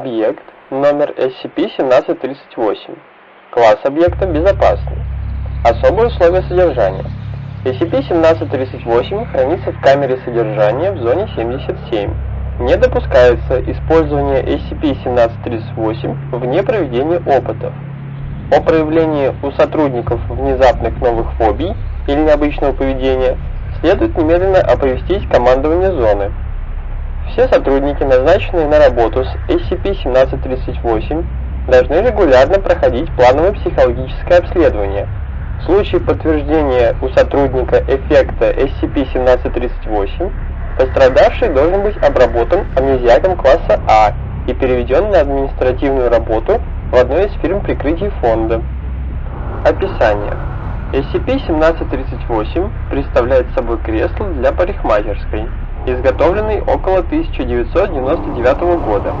Объект номер SCP-1738. Класс объекта безопасный. Особые условия содержания. SCP-1738 хранится в камере содержания в зоне 77. Не допускается использование SCP-1738 вне проведения опытов. О проявлении у сотрудников внезапных новых фобий или необычного поведения следует немедленно оповестить командование зоны. Все сотрудники, назначенные на работу с SCP-1738, должны регулярно проходить плановое психологическое обследование. В случае подтверждения у сотрудника эффекта SCP-1738, пострадавший должен быть обработан амнезиаком класса А и переведен на административную работу в одной из фирм прикрытий фонда. Описание. SCP-1738 представляет собой кресло для парикмахерской изготовленный около 1999 года.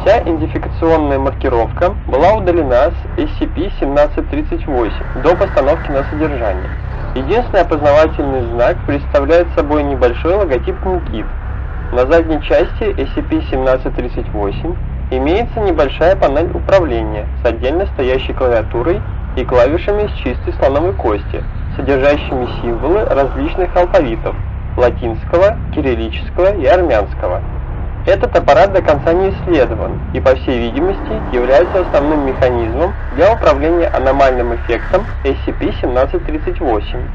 Вся идентификационная маркировка была удалена с SCP-1738 до постановки на содержание. Единственный опознавательный знак представляет собой небольшой логотип Никит. На задней части SCP-1738 имеется небольшая панель управления с отдельно стоящей клавиатурой и клавишами из чистой слоновой кости, содержащими символы различных алфавитов, латинского, кириллического и армянского. Этот аппарат до конца не исследован и, по всей видимости, является основным механизмом для управления аномальным эффектом SCP-1738.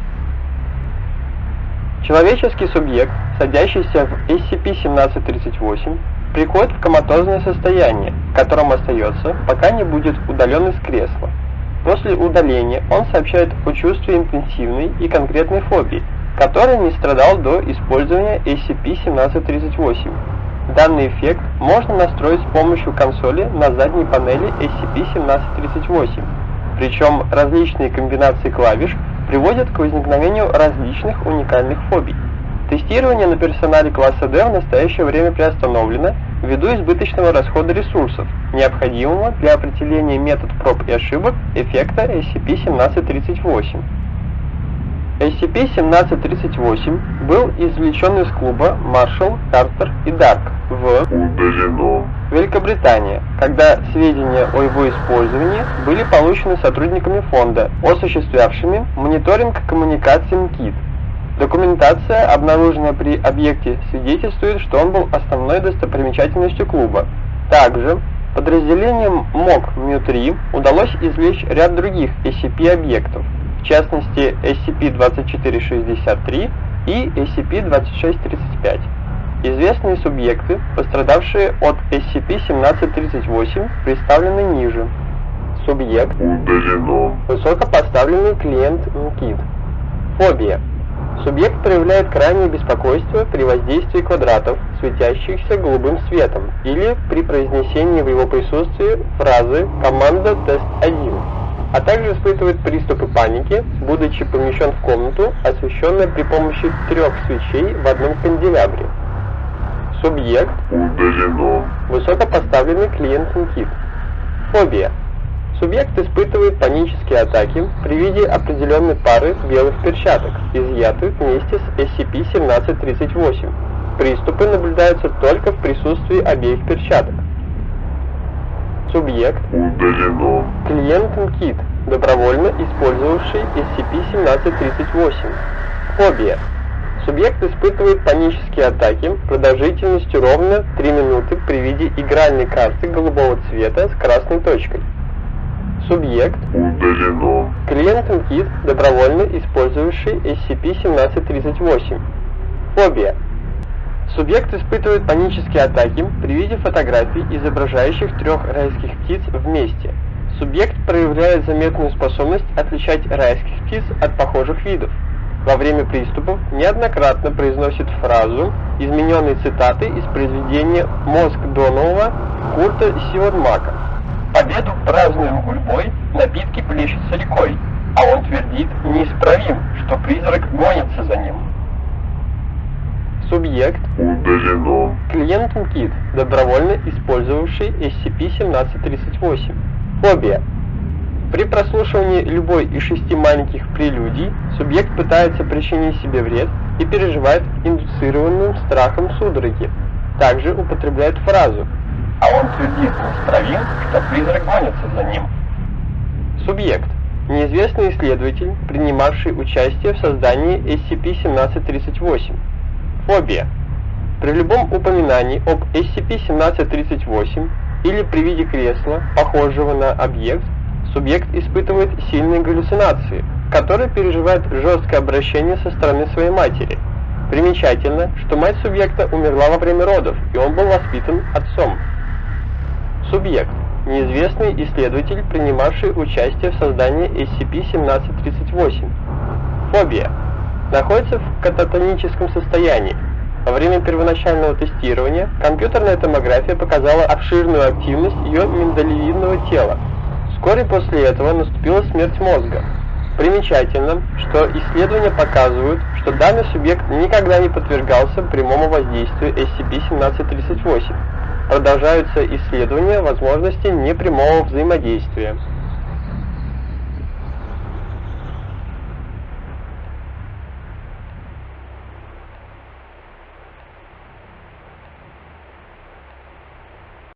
Человеческий субъект, садящийся в SCP-1738, приходит в коматозное состояние, в котором остается, пока не будет удален из кресла. После удаления он сообщает о чувстве интенсивной и конкретной фобии, который не страдал до использования SCP-1738. Данный эффект можно настроить с помощью консоли на задней панели SCP-1738, причем различные комбинации клавиш приводят к возникновению различных уникальных фобий. Тестирование на персонале класса D в настоящее время приостановлено ввиду избыточного расхода ресурсов, необходимого для определения метод проб и ошибок эффекта SCP-1738. SCP-1738 был извлечен из клуба Marshall, Carter и Dark в Удалено. Великобритании, когда сведения о его использовании были получены сотрудниками фонда, осуществлявшими мониторинг коммуникаций МКИТ. Документация, обнаруженная при объекте, свидетельствует, что он был основной достопримечательностью клуба. Также подразделением МОК МЮ-3 удалось извлечь ряд других SCP-объектов, в частности SCP-2463 и SCP-2635. Известные субъекты, пострадавшие от SCP-1738, представлены ниже. Субъект Удалено. Высокопоставленный клиент МКИД. Фобия. Субъект проявляет крайнее беспокойство при воздействии квадратов, светящихся голубым светом, или при произнесении в его присутствии фразы «Команда Тест-1», а также испытывает приступы паники, будучи помещен в комнату, освещенную при помощи трех свечей в одном канделябре. Субъект Удалено. Высокопоставленный клиент МКИТ. Фобия. Субъект испытывает панические атаки при виде определенной пары белых перчаток, изъятых вместе с SCP-1738. Приступы наблюдаются только в присутствии обеих перчаток. Субъект Удалено. Клиент МКИТ, добровольно использовавший SCP-1738. Фобия. Субъект испытывает панические атаки продолжительностью ровно 3 минуты при виде игральной карты голубого цвета с красной точкой. Субъект Удалено. Клиент МКИТ, добровольно использовавший SCP-1738. Фобия. Субъект испытывает панические атаки при виде фотографий, изображающих трех райских птиц вместе. Субъект проявляет заметную способность отличать райских птиц от похожих видов. Во время приступов неоднократно произносит фразу, измененной цитаты из произведения «Мозг Донового» Курта Сивермака. Победу празднуем гурьбой, напитки плещутся рекой, а он твердит неисправим, что призрак гонится Субъект Удалено. Клиент МКИТ, добровольно использовавший SCP-1738. Фобия. При прослушивании любой из шести маленьких прелюдий субъект пытается причинить себе вред и переживает индуцированным страхом судороги. Также употребляет фразу а он твердит неисправим, что призрак гонится за ним. Субъект. Неизвестный исследователь, принимавший участие в создании SCP-1738. Фобия. При любом упоминании об SCP-1738 или при виде кресла, похожего на объект, субъект испытывает сильные галлюцинации, которые переживает жесткое обращение со стороны своей матери. Примечательно, что мать субъекта умерла во время родов, и он был воспитан отцом. Субъект. Неизвестный исследователь, принимавший участие в создании SCP-1738. Фобия. Находится в кататоническом состоянии. Во время первоначального тестирования компьютерная томография показала обширную активность ее миндалевидного тела. Вскоре после этого наступила смерть мозга. Примечательно, что исследования показывают, что данный субъект никогда не подвергался прямому воздействию SCP-1738. Продолжаются исследования возможности непрямого взаимодействия.